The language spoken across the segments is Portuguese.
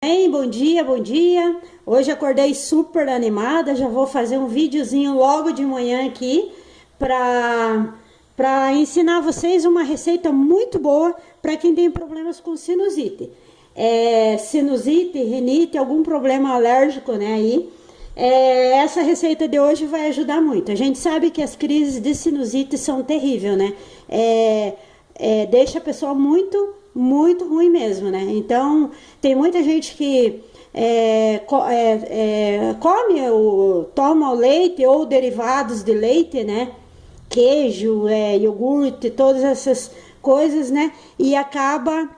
Bem, bom dia, bom dia. Hoje acordei super animada, já vou fazer um videozinho logo de manhã aqui para para ensinar vocês uma receita muito boa para quem tem problemas com sinusite. É, sinusite, rinite, algum problema alérgico, né, aí. É, essa receita de hoje vai ajudar muito. A gente sabe que as crises de sinusite são terríveis, né? É, é, deixa a pessoa muito muito ruim mesmo, né? Então, tem muita gente que é, é, é, come, o, toma o leite ou derivados de leite, né? Queijo, é, iogurte, todas essas coisas, né? E acaba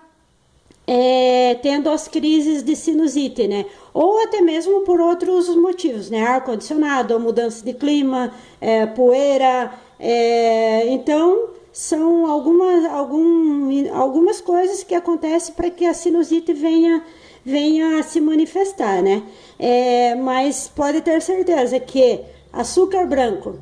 é, tendo as crises de sinusite, né? Ou até mesmo por outros motivos, né? Ar-condicionado, mudança de clima, é, poeira. Então, são algumas, algum, algumas coisas que acontecem para que a sinusite venha, venha a se manifestar, né? É, mas pode ter certeza que açúcar branco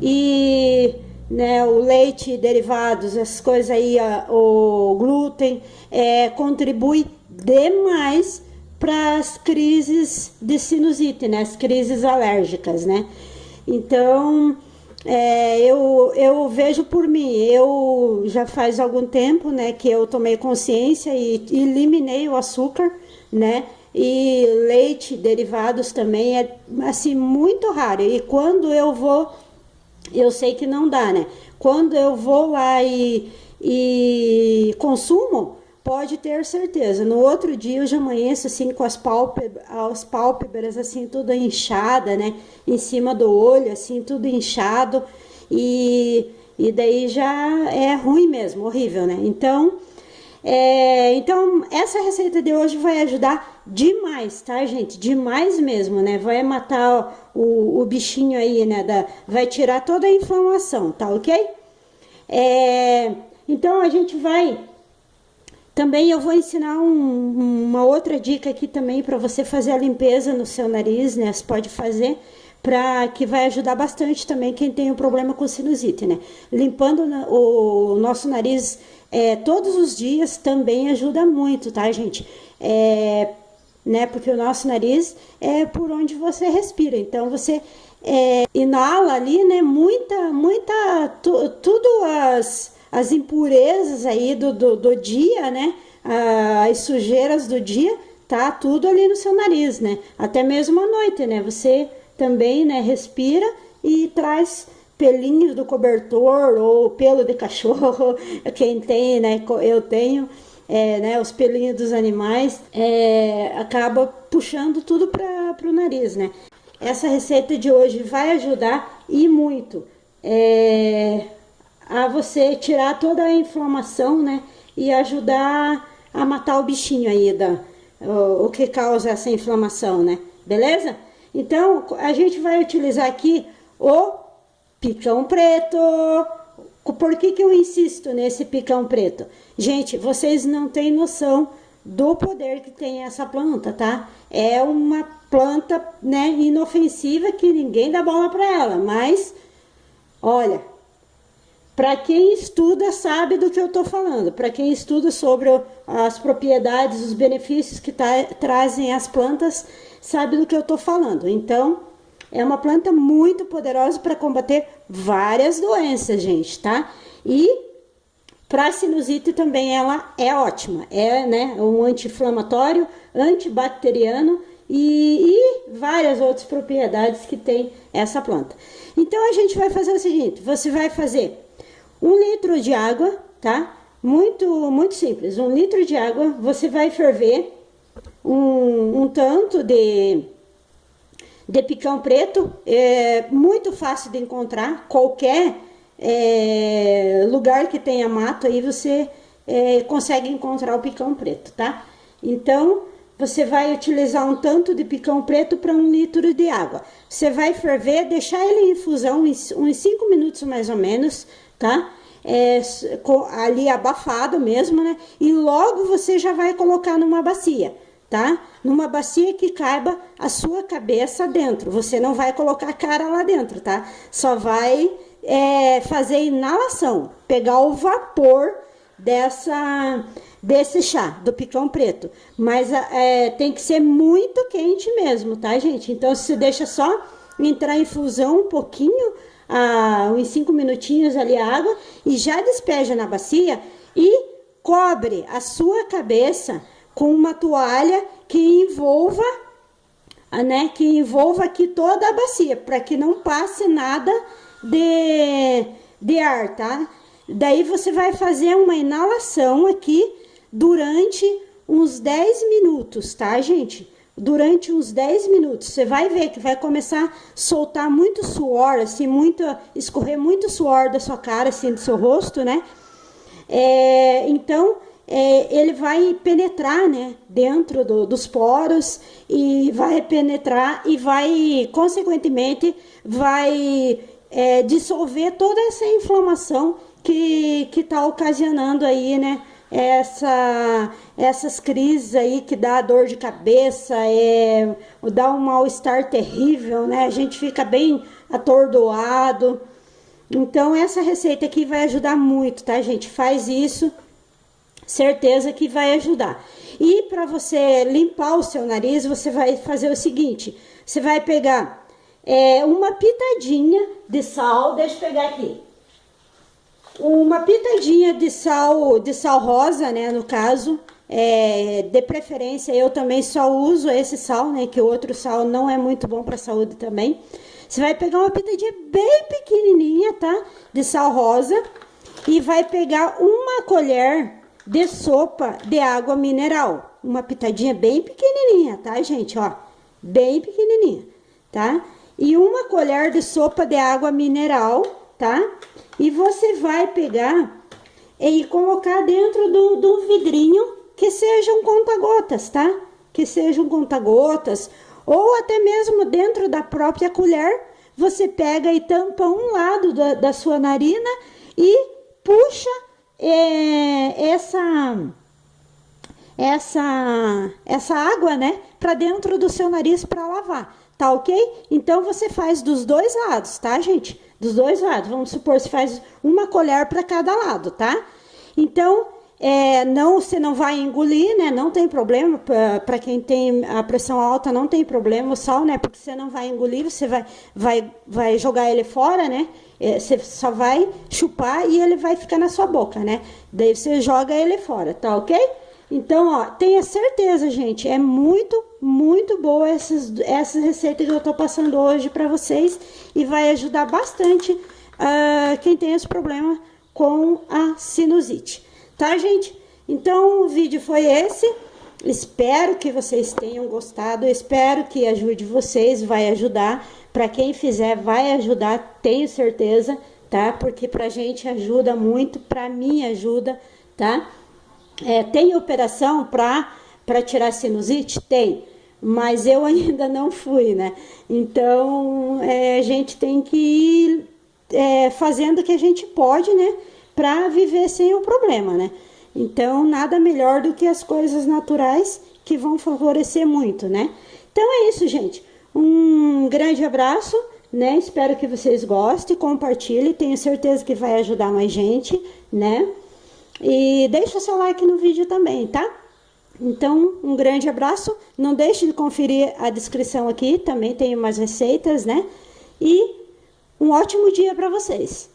e né, o leite, derivados, essas coisas aí, o glúten, é, contribui demais para as crises de sinusite, né? As crises alérgicas, né? Então, é, eu, eu vejo por mim, eu já faz algum tempo, né, que eu tomei consciência e, eliminei o açúcar, né, e leite, derivados também, é, assim, muito raro, e quando eu vou, eu sei que não dá, né, quando eu vou lá e, e consumo, pode ter certeza. No outro dia eu já amanheço assim com as pálpebras, as pálpebras assim tudo inchada, né? Em cima do olho, assim tudo inchado e, e daí já é ruim mesmo, horrível, né? Então, é, então essa receita de hoje vai ajudar demais, tá, gente? Demais mesmo, né? Vai matar o, o bichinho aí, né? Da, vai tirar toda a inflamação, tá ok? É, então a gente vai também eu vou ensinar um, uma outra dica aqui também para você fazer a limpeza no seu nariz, né? Você pode fazer para que vai ajudar bastante também quem tem um problema com sinusite, né? Limpando o nosso nariz é, todos os dias também ajuda muito, tá, gente? É, né? Porque o nosso nariz é por onde você respira, então você é, inala ali, né? Muita, muita, tu, tudo as as impurezas aí do, do, do dia, né? As sujeiras do dia, tá tudo ali no seu nariz, né? Até mesmo à noite, né? Você também, né, respira e traz pelinhos do cobertor ou pelo de cachorro, quem tem, né? Eu tenho, é, né? Os pelinhos dos animais, é, acaba puxando tudo para o nariz, né? Essa receita de hoje vai ajudar e muito. É, a você tirar toda a inflamação, né? E ajudar a matar o bichinho aí, da, o, o que causa essa inflamação, né? Beleza? Então, a gente vai utilizar aqui o picão preto. Por que, que eu insisto nesse picão preto? Gente, vocês não têm noção do poder que tem essa planta, tá? É uma planta, né, inofensiva que ninguém dá bola para ela, mas olha, para quem estuda, sabe do que eu estou falando. Para quem estuda sobre as propriedades, os benefícios que tá, trazem as plantas, sabe do que eu estou falando. Então, é uma planta muito poderosa para combater várias doenças, gente, tá? E para sinusite também ela é ótima. É né, um anti-inflamatório, antibacteriano e, e várias outras propriedades que tem essa planta. Então, a gente vai fazer o seguinte, você vai fazer um litro de água, tá? Muito, muito simples. Um litro de água, você vai ferver um, um tanto de, de picão preto. É muito fácil de encontrar. Qualquer é, lugar que tenha mato, aí você é, consegue encontrar o picão preto, tá? Então, você vai utilizar um tanto de picão preto para um litro de água. Você vai ferver, deixar ele em infusão uns 5 minutos mais ou menos, tá? É, ali abafado mesmo, né? E logo você já vai colocar numa bacia, tá? Numa bacia que caiba a sua cabeça dentro. Você não vai colocar a cara lá dentro, tá? Só vai é, fazer inalação, pegar o vapor dessa desse chá, do picão preto. Mas é, tem que ser muito quente mesmo, tá, gente? Então, você deixa só entrar em fusão um pouquinho, ah, uns 5 minutinhos ali a água, e já despeja na bacia e cobre a sua cabeça com uma toalha que envolva, né, que envolva aqui toda a bacia, para que não passe nada de, de ar, tá? Daí você vai fazer uma inalação aqui durante uns 10 minutos, tá, gente? Durante uns 10 minutos. Você vai ver que vai começar a soltar muito suor, assim, muito, escorrer muito suor da sua cara, assim, do seu rosto, né? É, então, é, ele vai penetrar, né, dentro do, dos poros e vai penetrar e vai, consequentemente, vai é, dissolver toda essa inflamação que está ocasionando aí, né, essa, essas crises aí que dá dor de cabeça, é, dá um mal-estar terrível, né? A gente fica bem atordoado. Então, essa receita aqui vai ajudar muito, tá, gente? Faz isso, certeza que vai ajudar. E para você limpar o seu nariz, você vai fazer o seguinte: você vai pegar é, uma pitadinha de sal, deixa eu pegar aqui uma pitadinha de sal, de sal rosa, né, no caso, é, de preferência eu também só uso esse sal, né, que o outro sal não é muito bom para a saúde também. Você vai pegar uma pitadinha bem pequenininha, tá, de sal rosa e vai pegar uma colher de sopa de água mineral, uma pitadinha bem pequenininha, tá, gente, ó, bem pequenininha, tá? E uma colher de sopa de água mineral, tá? E você vai pegar e colocar dentro do, do vidrinho que sejam conta-gotas, tá? Que sejam conta-gotas. Ou até mesmo dentro da própria colher, você pega e tampa um lado da, da sua narina e puxa é, essa essa essa água, né, para dentro do seu nariz para lavar, tá ok? Então você faz dos dois lados, tá, gente? Dos dois lados. Vamos supor, se faz uma colher para cada lado, tá? Então, é, não, você não vai engolir, né? Não tem problema. Para quem tem a pressão alta, não tem problema o sal, né? Porque você não vai engolir, você vai, vai, vai jogar ele fora, né? É, você só vai chupar e ele vai ficar na sua boca, né? Daí você joga ele fora, tá ok? Então, ó, tenha certeza, gente, é muito, muito boa essas, essas receitas que eu tô passando hoje para vocês e vai ajudar bastante uh, quem tem esse problema com a sinusite. Tá, gente? Então, o vídeo foi esse. Espero que vocês tenham gostado, espero que ajude vocês, vai ajudar. Para quem fizer, vai ajudar, tenho certeza, tá? Porque pra gente ajuda muito, pra mim ajuda, tá? É, tem operação para tirar sinusite? Tem, mas eu ainda não fui, né? Então, é, a gente tem que ir é, fazendo o que a gente pode, né? Para viver sem o problema, né? Então, nada melhor do que as coisas naturais que vão favorecer muito, né? Então, é isso, gente. Um grande abraço, né? Espero que vocês gostem, compartilhem. Tenho certeza que vai ajudar mais gente, né? E deixa seu like no vídeo também, tá? Então, um grande abraço. Não deixe de conferir a descrição aqui, também tem umas receitas, né? E um ótimo dia para vocês.